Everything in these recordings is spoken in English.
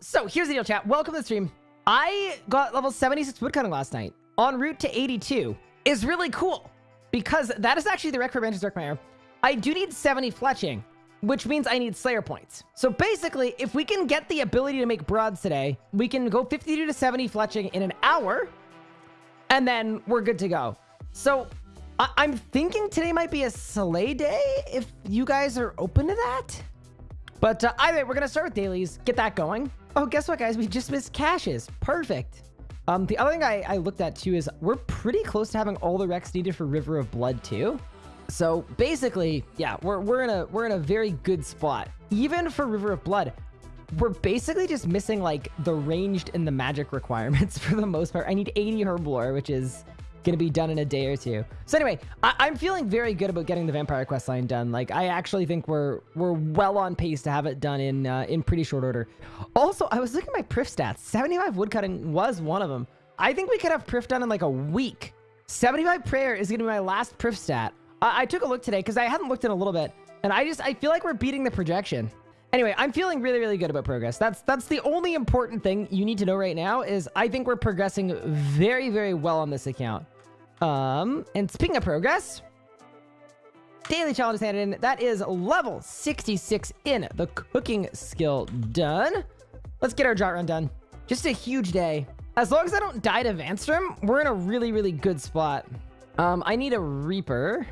so here's the deal, chat. Welcome to the stream. I got level 76 woodcutting last night. En route to 82 is really cool because that is actually the rec for Branches Darkmeyer. I do need 70 fletching, which means I need Slayer points. So basically, if we can get the ability to make broads today, we can go 52 to 70 fletching in an hour, and then we're good to go. So I am thinking today might be a Slay day if you guys are open to that. But uh, either way, we're going to start with dailies, get that going. Oh, guess what, guys? We just missed caches. Perfect. Um, the other thing I, I looked at, too, is we're pretty close to having all the recs needed for River of Blood, too. So basically, yeah, we're, we're in a we're in a very good spot. Even for River of Blood, we're basically just missing like the ranged and the magic requirements for the most part. I need 80 Herblore, which is gonna be done in a day or two. So anyway, I am feeling very good about getting the Vampire quest line done. Like I actually think we're we're well on pace to have it done in uh, in pretty short order. Also, I was looking at my Prif stats. 75 woodcutting was one of them. I think we could have Prif done in like a week. 75 prayer is gonna be my last Prif stat. I, I took a look today because I hadn't looked in a little bit, and I just I feel like we're beating the projection. Anyway, I'm feeling really, really good about progress. That's that's the only important thing you need to know right now is I think we're progressing very, very well on this account. Um, and speaking of progress, daily challenge is handed in. That is level 66 in the cooking skill done. Let's get our drought run done. Just a huge day. As long as I don't die to Vanstrom, we're in a really, really good spot. Um, I need a Reaper.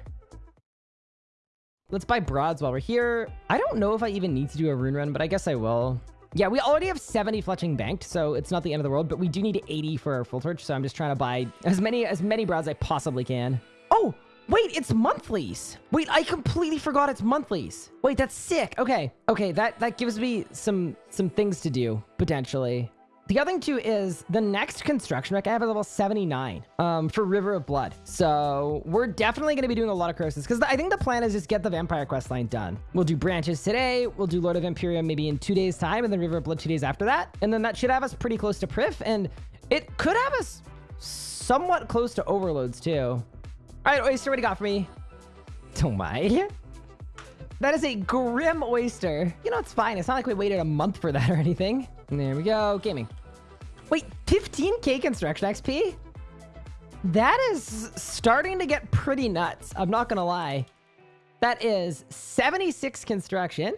Let's buy broads while we're here. I don't know if I even need to do a rune run, but I guess I will. Yeah, we already have 70 fletching banked, so it's not the end of the world, but we do need 80 for our full torch, so I'm just trying to buy as many as many broads as I possibly can. Oh, wait, it's monthlies. Wait, I completely forgot it's monthlies. Wait, that's sick. Okay. Okay, that that gives me some some things to do potentially. The other thing too is the next construction rec I have a level 79 um, for River of Blood. So we're definitely going to be doing a lot of crosses because I think the plan is just get the Vampire quest line done. We'll do branches today. We'll do Lord of Vampyrium maybe in two days time and then River of Blood two days after that. And then that should have us pretty close to Prif and it could have us somewhat close to overloads too. All right, Oyster, what do you got for me? Oh my. That is a grim oyster. You know, it's fine. It's not like we waited a month for that or anything. There we go. Gaming. Wait, 15k construction XP? That is starting to get pretty nuts. I'm not going to lie. That is 76 construction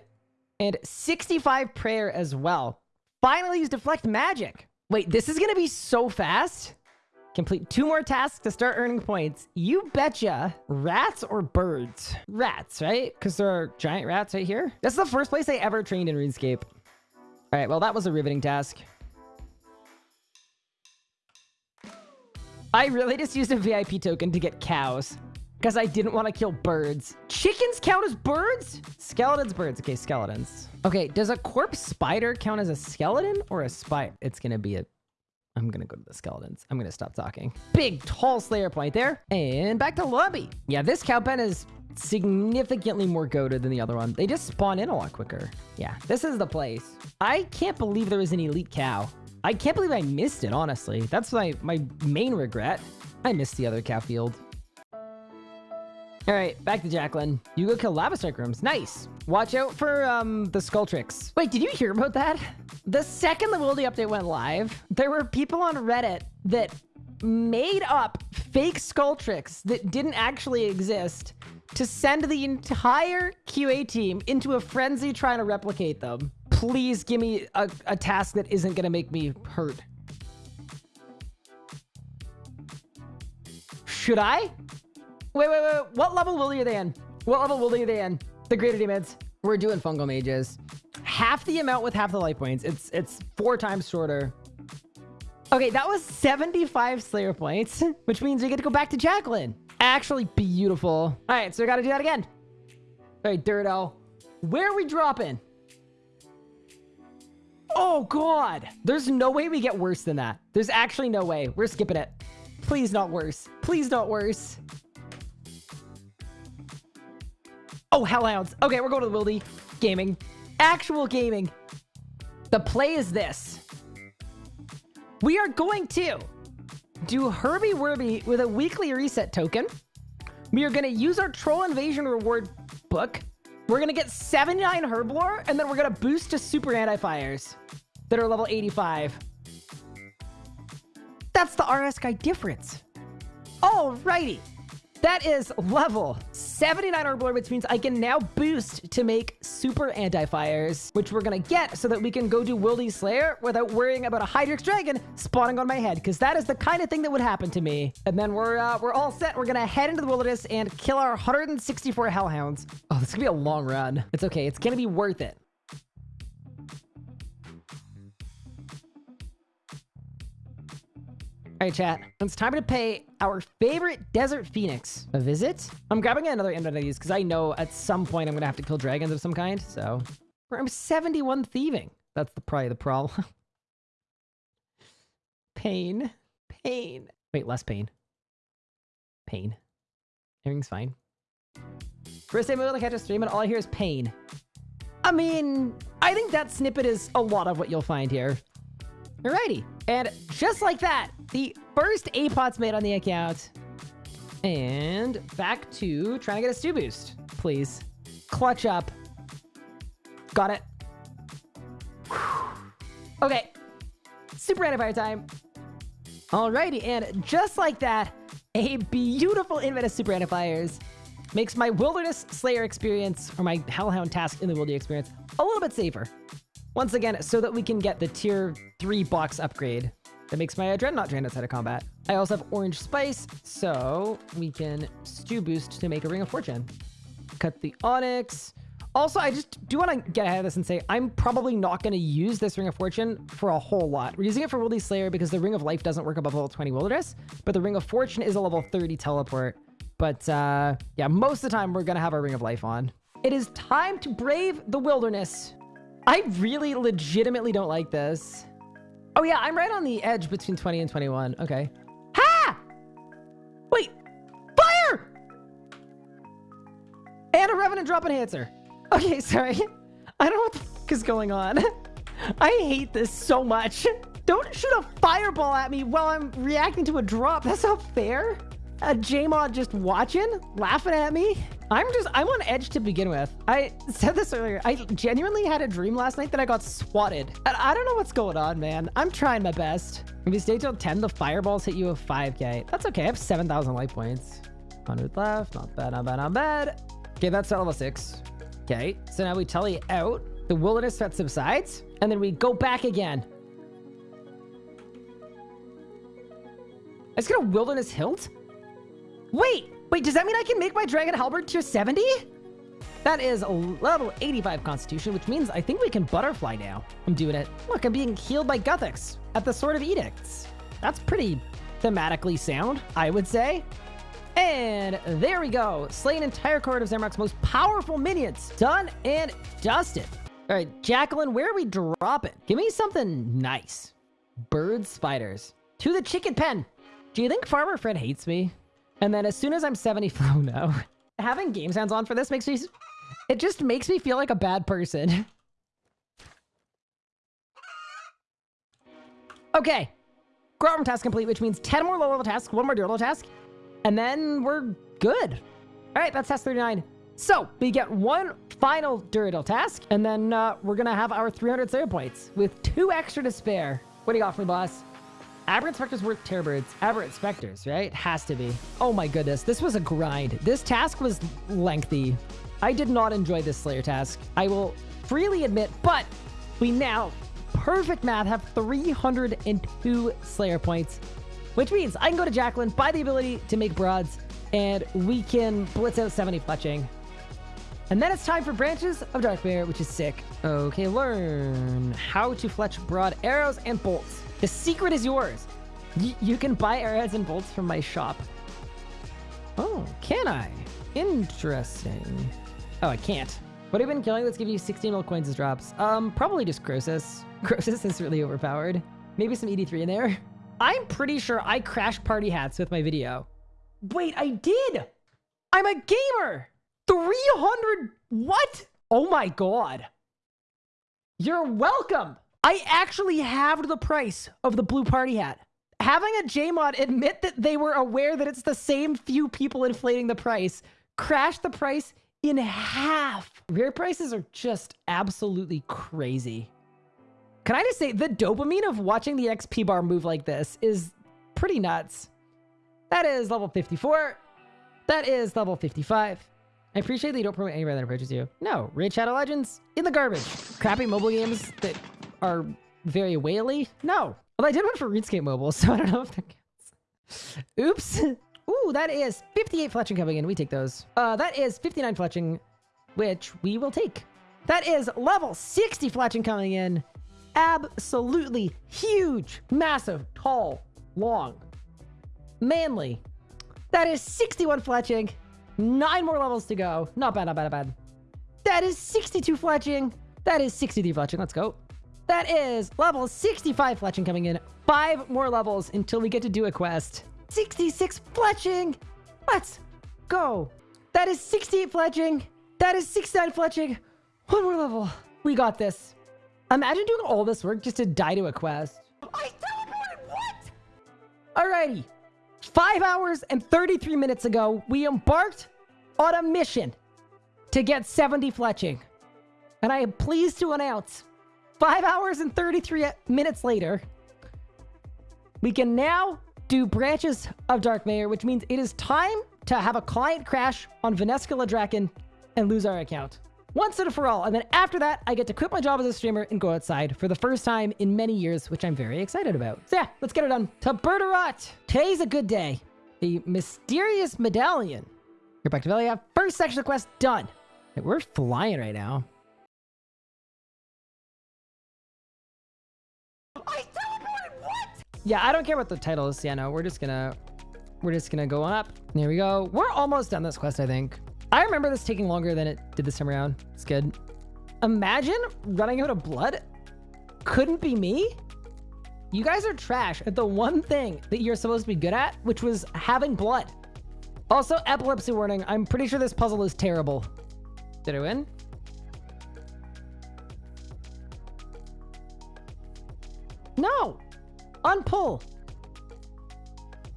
and 65 prayer as well. Finally use deflect magic. Wait, this is going to be so fast. Complete two more tasks to start earning points. You betcha. Rats or birds? Rats, right? Because there are giant rats right here. That's the first place I ever trained in RuneScape. All right, well, that was a riveting task. I really just used a VIP token to get cows because I didn't want to kill birds. Chickens count as birds? Skeletons, birds. Okay, skeletons. Okay, does a corpse spider count as a skeleton or a spider? It's going to be a... I'm going to go to the skeletons. I'm going to stop talking. Big, tall Slayer point there. And back to lobby. Yeah, this cow pen is significantly more goaded than the other one. They just spawn in a lot quicker. Yeah, this is the place. I can't believe there was an elite cow. I can't believe I missed it, honestly. That's my, my main regret. I missed the other cow field. All right, back to Jacquelyn. You go kill lava rooms. Nice. Watch out for um the tricks. Wait, did you hear about that? The second the Wildy update went live, there were people on Reddit that made up fake skull tricks that didn't actually exist to send the entire QA team into a frenzy trying to replicate them. Please give me a, a task that isn't going to make me hurt. Should I? Wait, wait, wait. What level will you they in? What level will you they in? The greater demons. We're doing fungal mages. Half the amount with half the life points. It's it's four times shorter. Okay, that was 75 Slayer points, which means we get to go back to Jacquelyn. Actually beautiful. All right, so we got to do that again. All right, Dirto. Where are we dropping? Oh, God. There's no way we get worse than that. There's actually no way. We're skipping it. Please not worse. Please not worse. Oh, Hellhounds. Okay, we're going to the Wildy. Gaming. Actual gaming. The play is this. We are going to do Herby Werby with a weekly reset token. We are going to use our Troll Invasion reward book. We're going to get 79 Herblore, and then we're going to boost to Super Anti-Fires. that are level 85. That's the RS guy difference. Alrighty. That is level 79 Orbiter, which means I can now boost to make super anti-fires, which we're going to get so that we can go do Wildy Slayer without worrying about a Hydrix Dragon spawning on my head, because that is the kind of thing that would happen to me. And then we're uh, we're all set. We're going to head into the wilderness and kill our 164 Hellhounds. Oh, this is going to be a long run. It's okay. It's going to be worth it. All right, chat. It's time to pay our favorite Desert Phoenix a visit. I'm grabbing another invite of these because I know at some point I'm going to have to kill dragons of some kind. So I'm 71 thieving. That's the, probably the problem. pain. Pain. Wait, less pain. Pain. Everything's fine. First time I'm able to catch a stream and all I hear is pain. I mean, I think that snippet is a lot of what you'll find here. Alrighty. And just like that, the first APOT's made on the account. And back to trying to get a stew boost, please. Clutch up. Got it. Okay. Super anti-fire time. Alrighty, and just like that, a beautiful invent of super anti-fires makes my Wilderness Slayer experience, or my Hellhound task in the Wildy experience, a little bit safer. Once again, so that we can get the tier 3 box upgrade that makes my Dreadnought drain outside of combat. I also have Orange Spice, so we can Stew Boost to make a Ring of Fortune. Cut the Onyx. Also, I just do want to get ahead of this and say I'm probably not going to use this Ring of Fortune for a whole lot. We're using it for Wildy Slayer because the Ring of Life doesn't work above level 20 Wilderness, but the Ring of Fortune is a level 30 teleport. But uh, yeah, most of the time we're going to have our Ring of Life on. It is time to brave the wilderness. I really legitimately don't like this. Oh yeah, I'm right on the edge between 20 and 21. Okay. Ha! Wait! Fire! And a Revenant drop enhancer. Okay, sorry. I don't know what the fuck is going on. I hate this so much. Don't shoot a fireball at me while I'm reacting to a drop. That's not fair. A Jmod just watching, laughing at me. I'm just, I'm on edge to begin with. I said this earlier. I genuinely had a dream last night that I got swatted. And I don't know what's going on, man. I'm trying my best. If you stay till 10, the fireballs hit you with 5k. That's okay. I have 7,000 life points. 100 left. Not bad, not bad, not bad. Okay, that's level 6. Okay, so now we tally out. The wilderness threat subsides. And then we go back again. Let's get a wilderness hilt? Wait! Wait, does that mean I can make my Dragon Halberd tier 70? That is level 85 Constitution, which means I think we can Butterfly now. I'm doing it. Look, I'm being healed by Guthix at the Sword of Edicts. That's pretty thematically sound, I would say. And there we go. Slay an entire cohort of Zamorak's most powerful minions. Done and dusted. All right, Jacquelyn, where are we dropping? Give me something nice. Bird spiders. To the chicken pen. Do you think Farmer Fred hates me? And then as soon as I'm 70, oh no. Having game sounds on for this makes me, it just makes me feel like a bad person. okay. Grow task complete, which means 10 more low level tasks, one more durable task, and then we're good. All right, that's task 39. So we get one final durable task, and then uh, we're gonna have our 300 save points with two extra to spare. What do you got for me, boss? Aberrant Spectres worth Terror Birds. Aberrant Spectres, right? Has to be. Oh my goodness. This was a grind. This task was lengthy. I did not enjoy this Slayer task. I will freely admit, but we now, perfect math, have 302 Slayer points, which means I can go to Jacquelyn, buy the ability to make broads, and we can blitz out 70 fletching. And then it's time for Branches of Darkmeyer, which is sick. Okay, learn how to fletch broad arrows and bolts. The secret is yours. Y you can buy arrowheads and bolts from my shop. Oh, can I? Interesting. Oh, I can't. What have you been killing Let's give you 16 mil coins as drops? Um, probably just Croesus. Croesus is really overpowered. Maybe some ED3 in there. I'm pretty sure I crashed party hats with my video. Wait, I did! I'm a gamer! 300... What? Oh my god. You're welcome! I actually halved the price of the blue party hat. Having a JMod admit that they were aware that it's the same few people inflating the price crashed the price in half. Rare prices are just absolutely crazy. Can I just say the dopamine of watching the XP bar move like this is pretty nuts. That is level 54. That is level 55. I appreciate that you don't promote anybody that approaches you. No, Raid Shadow Legends in the garbage. Crappy mobile games that are very whaley. No. Well, I did one for RuneScape Mobile, so I don't know if that counts. Oops. Ooh, that is 58 fletching coming in. We take those. Uh, that is 59 fletching, which we will take. That is level 60 fletching coming in. Absolutely huge, massive, tall, long, manly. That is 61 fletching. Nine more levels to go. Not bad, not bad, not bad. That is 62 fletching. That is 63 fletching. Let's go. That is level 65 fletching coming in. Five more levels until we get to do a quest. 66 fletching. Let's go. That is 68 fletching. That is 69 fletching. One more level. We got this. Imagine doing all this work just to die to a quest. I teleported! What? Alrighty. Five hours and 33 minutes ago, we embarked on a mission to get 70 fletching. And I am pleased to announce, five hours and 33 minutes later, we can now do Branches of Darkmeyer, which means it is time to have a client crash on Vanescula Drakan and lose our account once and for all. And then after that, I get to quit my job as a streamer and go outside for the first time in many years, which I'm very excited about. So yeah, let's get it done. To Burgh de Rott. Today's a good day. The mysterious medallion. You're back to Velia. First section of quest done. We're flying right now. Yeah, I don't care what the title is. Yeah, no, we're just gonna we're just gonna go up. There we go. We're almost done this quest, I think. I remember this taking longer than it did this time around. It's good. Imagine running out of blood. Couldn't be me. You guys are trash at the one thing that you're supposed to be good at, which was having blood. Also, epilepsy warning. I'm pretty sure this puzzle is terrible. Did I win? No! Unpull!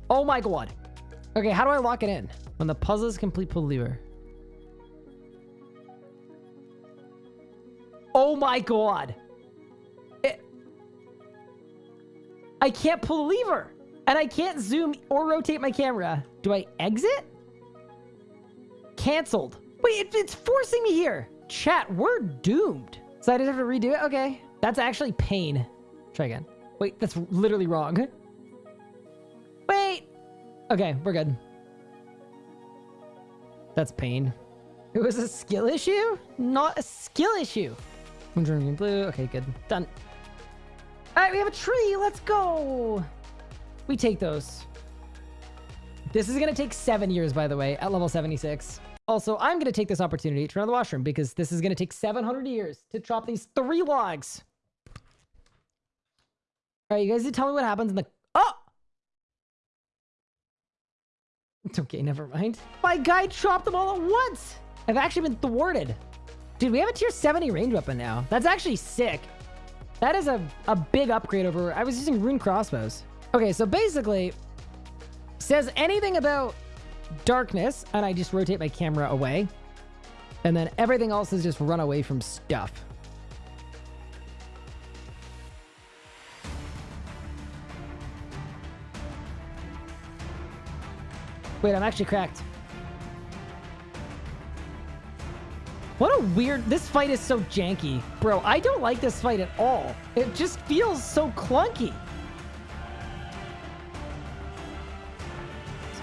Oh my god. Okay, how do I lock it in? When the puzzle is complete, pull lever. Oh my god. I can't pull the lever. And I can't zoom or rotate my camera. Do I exit? Cancelled. Wait, it, it's forcing me here. Chat, we're doomed. So I just have to redo it? Okay. That's actually pain. Try again. Wait, that's literally wrong. Wait. Okay, we're good. That's pain. It was a skill issue? Not a skill issue. I'm Green blue. Okay, good. Done. All right, we have a tree. Let's go. We take those. This is going to take seven years, by the way, at level 76. Also, I'm going to take this opportunity to run the washroom because this is going to take 700 years to chop these three logs. All right, you guys tell me what happens in the... Oh! It's okay, never mind. My guy chopped them all at once! I've actually been thwarted. Dude, we have a tier 70 range weapon now. That's actually sick. That is a, a big upgrade over... I was using rune crossbows. Okay, so basically, says anything about darkness, and I just rotate my camera away. And then everything else is just run away from stuff. Wait, I'm actually cracked. What a weird... This fight is so janky. Bro, I don't like this fight at all. It just feels so clunky.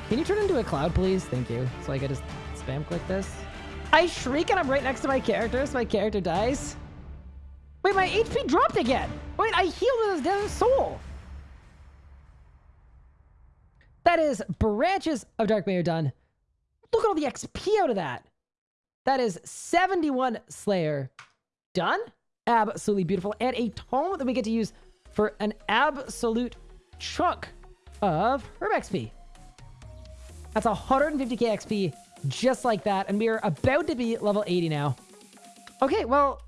Can you turn into a cloud, please? Thank you. So I can just spam click this. I shriek and I'm right next to my character, so my character dies. Wait, my HP dropped again. Wait, I healed with his dead soul. That is branches of Darkmeyer done. Look at all the XP out of that. That is 71 Slayer done. Absolutely beautiful. And a tome that we get to use for an absolute chunk of Herb XP. That's 150k XP just like that. And we are about to be level 80 now. Okay, well,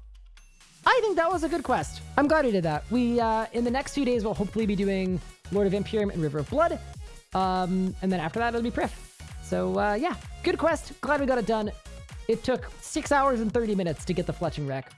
I think that was a good quest. I'm glad we did that. We, uh, in the next few days, we'll hopefully be doing Lord of Vampyrium and River of Blood. Um, and then after that, it'll be Prif. So, uh, yeah, good quest. Glad we got it done. It took 6 hours and 30 minutes to get the Fletching Wreck.